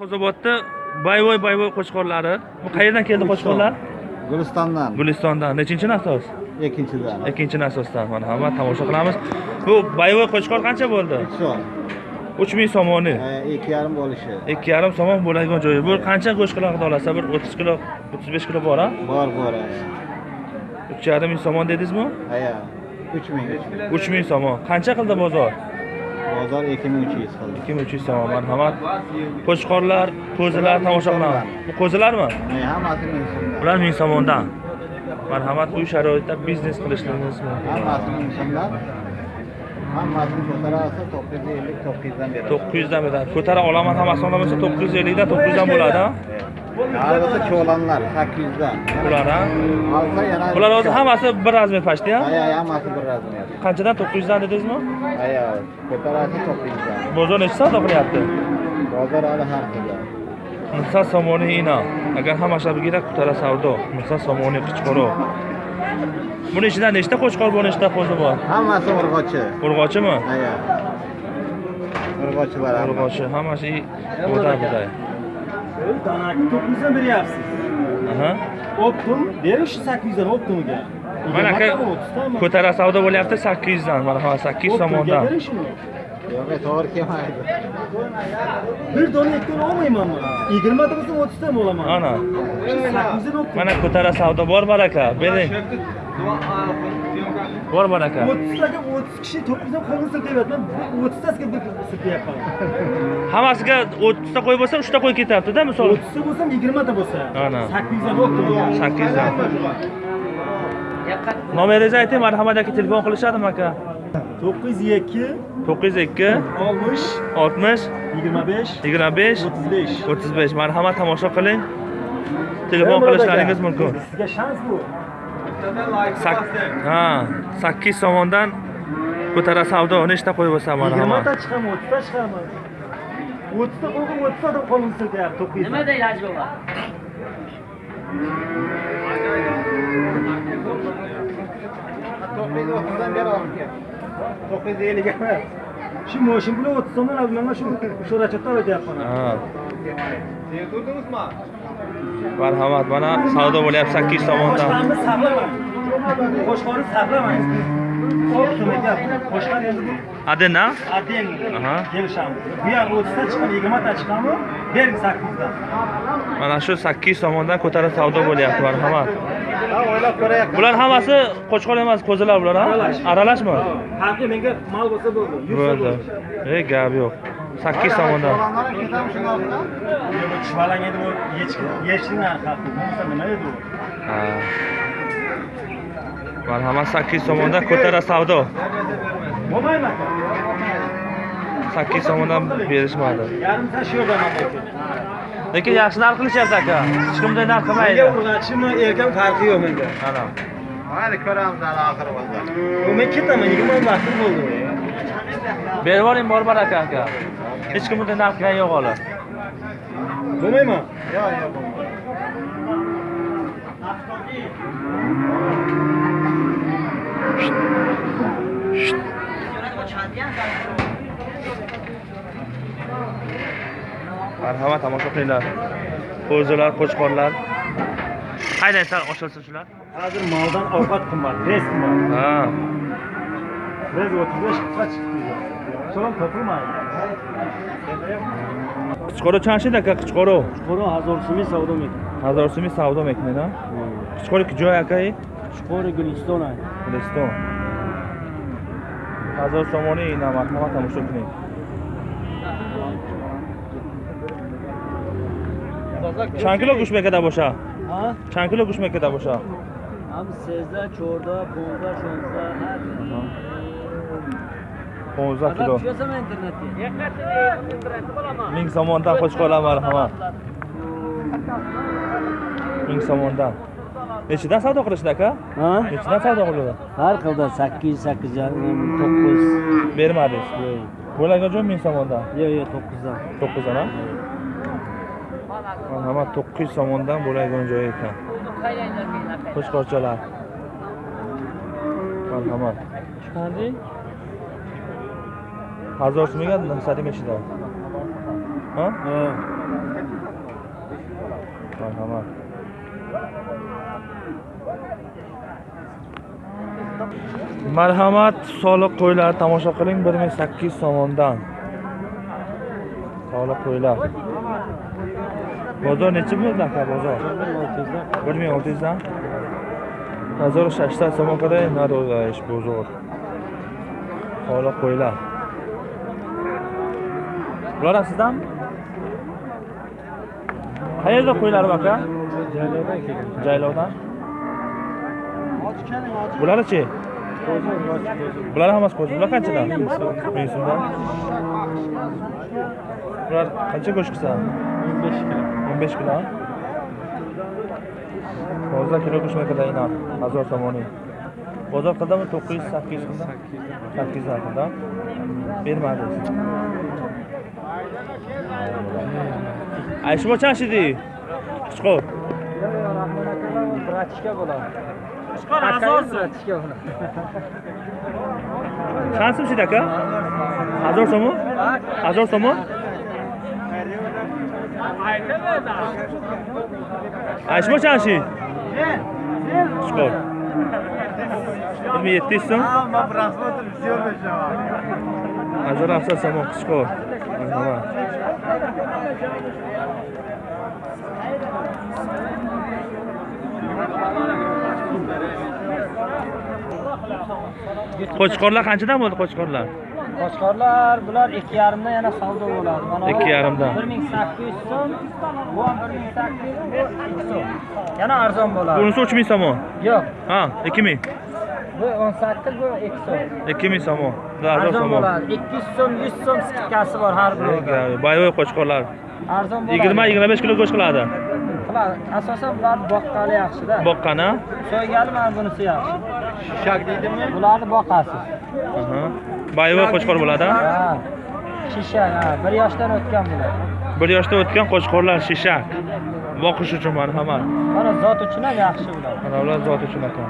Qo'zobodda Bayvoy Bayvoy qo'chqorlari. Bu qayerdan keldi qo'chqorlar? Gulistondan Gulistondan. Nechinchi nasos? ikkinchidan. Ikkinchi nasosdan. Mana hamma tomosha qilamiz. Bu Bayvoy qo'chqor qancha bo'ldi? Shu. 3000 somoni. e, ikki yarim bo'lishi. 2,5 somon bo'ladigan joyi. Bu qancha go'sht qiladi olasa? Bir 30 kilo, 35 kilo bor, ha? Bor bor. 3,5 ming somon dedingizmi? Aya. 3000. 3000 somon. Qancha qildi bozor? Bozor 2300 qildi. 2300 somon. Marhamat. Qo'chqorlar, qo'zilar tomosha qilamiz. Bu qo'zilarmi? Hammasi ming so'mdan. Ular 1000 somondan. Marhamat, bu sharoitda biznes qilishingiz mumkin. Hammasi ming so'mdan. Hammasini ko'tarasa 950 900 dan beradi. 900 dan beradi. Ko'tara olaman hammasini olamasa 950 dan 900 dan bo'ladi, ha? Qarg'isa cho'lanlar 800 dan. Bular, ha? Yana Bular o'zi hammasi bir razmer pashti, ha? Aya hammasi bir razmer. Qanchadan 900 dan dedingizmi? Aya ko'tarasa 900 dan. Bozor necha savdo qilyapti? Bozor hali har xil. Nuqson somoni ina. Agar hamma shabigira ko'tara savdo. Nuqson somoni qichqoro. Buni ichida nechta qo'chqor bor, nechta qo'zi bor? Hammasi urg'ochi. Urg'ochimi? Aya. Urg'ochilar hammasi. Urg'ochi, hammasi buday Danaki 900'dan beryapsiz. Aha. Optum bering shu 800 dan Optumga. Mana aka ko'tara savdo bo'lyapti 800 dan. Marhamat, 800 somondan. bering shuni. Yo'q, to'g'ri kelmaydi. Bir dona ikki dona olmayman man. 20 ta bo'lsa 30 ta olaman. Ana. 800 dan Optum. Mana ko'tara savdo bor baraka. Bering. Bor baraka. 30 taga 30 kishi 900 dan qo'lini siltayapti. Men 30 tasiga bir siltayapman. Hammasiga 30 ta qo'y bo'lsa 3 ta qo'y ketyapti-da, misol. 30 ta bo'lsa 20 ta bo'lsa. Ana. 800 dan Optum. 800 dan. Nomeringizni ayting, marhamat aka telefon qilishadimi aka? 902 902 60 60 25 25 35. 35 marhamat tomosha qiling. Telefon qilishlaringiz mumkin. Sizga shans bu. ha sakkiz tomondan bu taraf savdo o'n nechta qo'y bo'lsa mana yigirmata chiqami o'ttizta chiqami? O'ttizta qo'yqim o'ttizta odam qolinsa deyapti to'qqiz. Nima deydi haji bobo to'qqiz yuz o'ttizdan beri olibdi to'qqiz yuz ellik emas. Shu moshin bilan o'ttiz so'mdan avlaman shu sho'rachotdan o'tyapman ha. Marhamat, mana savdo bo'lyapti 8 somondan. Qo'shqarni saqlamang. Optimga gap. Qo'shqar endi bu Adena? aden Aha. kelishamiz. Bu yer 30 ta chiqadi, 20 ta chiqadimi? Bering 800 dan. Mana shu 8 somondan ko'tara savdo bo'lyapti, marhamat. Ha, o'ylab ko'rayapman. Bular hammasi qo'chqor emas, qo'zilar bular? Aralash. Aralashmi? Haqiqiy menga mal bo'lsa bo'ldi. 100 so'm Bo'ldi. Ey, gap yo'q. sakkiz tomondan chuvalak edi yechdi mana hamma sakkiz tomondan ko'tara savdo sakkiz tomondan berishmadi lekin yaxshi narx qilishyapti aka hech kimday narx qilmaydi urg'achimi erkam farqi yo'q menda ana mayli ko'ramiz hali oxiri bo'lsa men ketaman yigirma vaqtim bo'ldi berib yuboring borbar aka aka Hech kim bunday narx qilgan yo'q hali. Bo'lmaymi? Yo'q, yo'q. Marhamat, tomosha qilinglar. Qo'zilar, qo'chqorlar. Sal oshilsin shular. Hozir moldan ovqat qimmat, res qimmat. Ha. Res 35 qisqa chiqdi. So'ram topilmaydi. қичқоро чанд шид ака қичқоро қичқоро ҳазорсумӣ савдо мекунад ҳазорсумӣ савдо мекунед а қичқори куҷоя акаи қичқори гулистон а гулистон ҳазор сомони намакҳома тамошо кунед. Чанд кило гӯшт мекарда боша? Чанд кило гӯшт мекарда боша? Ҳам 13 14 15 16 ҳар 15 kilo. Ming somondan qo'shib qolaman marhamat. Ming somondan. Nechidan savdo qilishdi aka? Ha? Nechidan savdo qiladi? Har xilda 8, 8, 9 bermadingiz. Bo'lagi joy ming somondan. Yo'q, yo'q, 9 dan. 9 dan ha? Marhamat 900 somondan bo'lagi joy ekan. Qo'shqorchalar. Marhamat. Chiqarding? ҳазор сум мегӯяд нусадӣ мешидам марҳамат marhamat soliq qo'ylari tomosha qiling bir ming sakkiz yuz somondan. Soliq qo'ylar. Bozor necha bo'ldi aka bozor? Bir ming olti yuzdan hozir shashta somon кадай надо бозор soliq qo'ylar. Lorasıdan mı? Hayırda koyular bak ya. Caylovdan kelgan. Caylovdan. Bular chi? Bular hammasi qo'zi. Bular qanchadan? 1000 so'mdan. Bular qancha go'sht qilsa? 15 kilo. 15 kilo. Hozir kilo go'sht makadagi narx 1000 somoniy. Bozor qildimi 900 800 qildi? 800 qildi. Bermadingiz. ай шумо чанд шидӣ? Қучқор братишка болам қучқор ҳазор сум. братишка болам чанд сум шид ака? Ҳазор сомон ҳазор сомон ай шумо чанд шид чикор ҳазор ҳафтсад сомон чикор qo'chqorlar qanchadan bo'ldi qo'chqorlar? Qo'chqorlar bular ikki yarimdan yana savdo bo'ladi. Mana Ikki yarimdan. bir ming sakkiz yuz so'm bu ham bir ming sakkiz yuz so'm. Yana arzon bo'ladi. Bunisi uch ming so'm yo'q. Ha ikki ming. Bu o'n sakkiz bu ikki so'm. Ikki ming so'm hazor arzon bo'ladi ikki yuz so'm yuz so'm skidkasi bor har birida boyovoy qo'chqorlar. Arzon bo'ladi yigirma yigirma besh kilo go'sht qiladi qiladi asosan bular boqqani yaxshida boqqani? So'ygani mana bunisi yaxshi? Shishak deydimi? Bularni boqasiz. Boyovoy qo'chqor bo'ladi? Ha shishak ha bir yoshdan o'tgan bular. Bir yoshda o'tgan qo'chqorlar shishak. Boqish uchun marhamat mana zot uchun ham yaxshi bular. Mana ular zot uchun ekan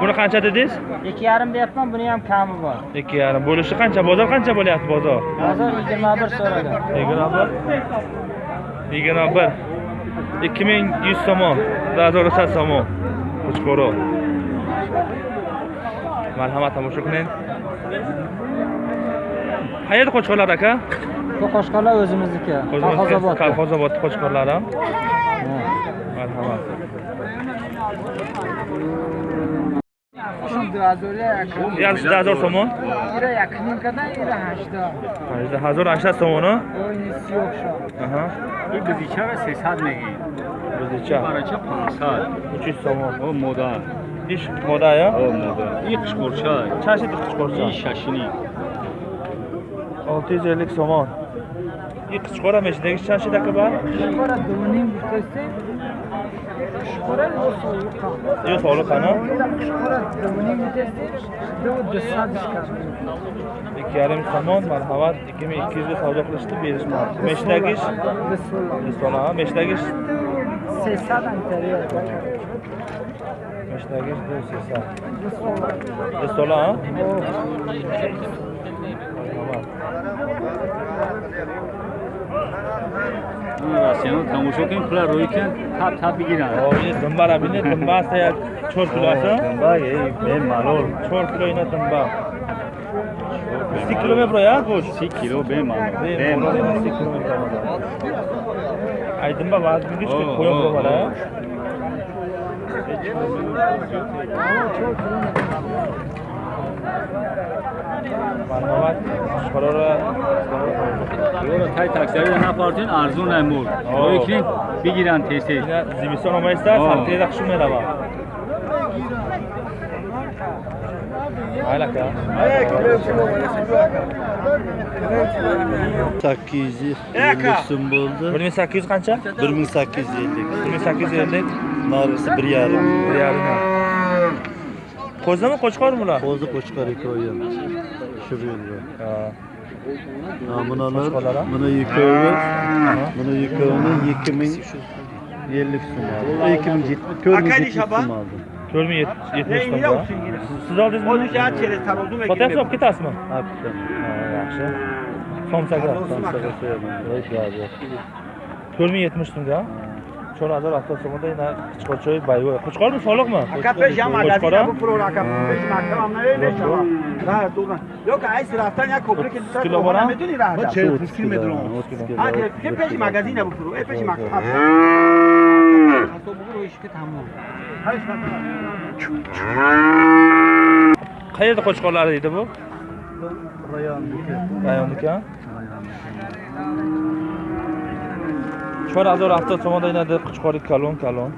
buni qancha dedingiz? Ikki yarim deyapman buni ham kami bor. Ikki yarim. Bo'lishi qancha? Bozor qancha bo'lyapti bozor? Hozir yigirma bir so'ragan. Yigirma bir? Yigirma bir. Ikki ming yuz so'm razor sad so'm qo'chqori marhamat tomosha qiling. Qayerda qo'chqorlar aka? Bu qo'shqorlar o'zimizniki. Kolxozobod kolxozobod qo'chqorlari marhamat дуҳазор сомон? Ира якним када ира ҳашда ҳазор ҳашта сомон бузичара сесад мегӣ? Бузича барача пансад чӣ сомон? Модар иш модая модар и қишқурча чаши қишқурча и шашини. Олти йuz ellik somon и қичқора мешидагиш чанд шида кабар қичқора дуним гуфтасте Diyor sağlık kana. İki yarım saman merhabat 2200 savdo qilishdi berishmadi. Meshtagish Bismillah. Meshtagish 300 anterior. Meshtagish 200. Bismillah. Bismillah. россияно тамошо кунем пула рӯи кунем тап тап бигиранд. Дунба ра бинед дунба аст як чор кило аст дунба бемалол чор кило ина дунба си кило меброяд буд си кило бемалол си кило ай дунба вазниш ки поён бровара Thank you. مالور 1 kilo me bro. Ay dumba vaz mi güç Oo, koyun bro oo, bana. oo. Marhamat. Qarora یورو تای تاکسیاری نپارتین ارزون نمود روی کن بگیرن تیستی ina zimiston olmaysizlar, Oo. sartiyada qishim melava. Mayli aka. sakkiz yuz ellik so'm bo'ldi 1800 qancha? bir ming sakkiz yuz ellik 1850 narisi bir yarim bir yarim. Qo'zdami? Qo'chqor bular? qo'zi qo'chqor ikkovi. Shu yo'lda Ha. Ha, bunalar buni ikkovi buni ikkovini ikki ming ellik so'm oldim ikki ming yetti- to'rt ming yetti yuz so'm oldim 4070 tomda. Siz oldingizmi? Sotyapsiz olib ketasizmi? Ha, bitta. Ha, yaxshi. somsaga Somsaga so'yaman. To'rt ming yetmish so'mga چهار هزار هفتاد سومده این خودشوی بایوه خوشکار بود سالق من. اکا پیش هم علازی نبو پرو اکا پیش مکتب هم نه نشما نه دوگن یا که ایس رفتن یک کبری که دوستان دوباره میدونی راه دارم چه پوسکی میدونم که پیش مگزی نبو پرو ای پیش مکتب. هست تو بگو رویش که تمام هرش مکتب قیرد خوشکارlar دیده bu? Rayonniki. Rayonniki ha? 4070 сомон ина деб қичқори калон калон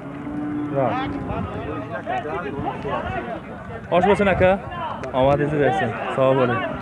ош бошин ака омадизи берсин савоб болед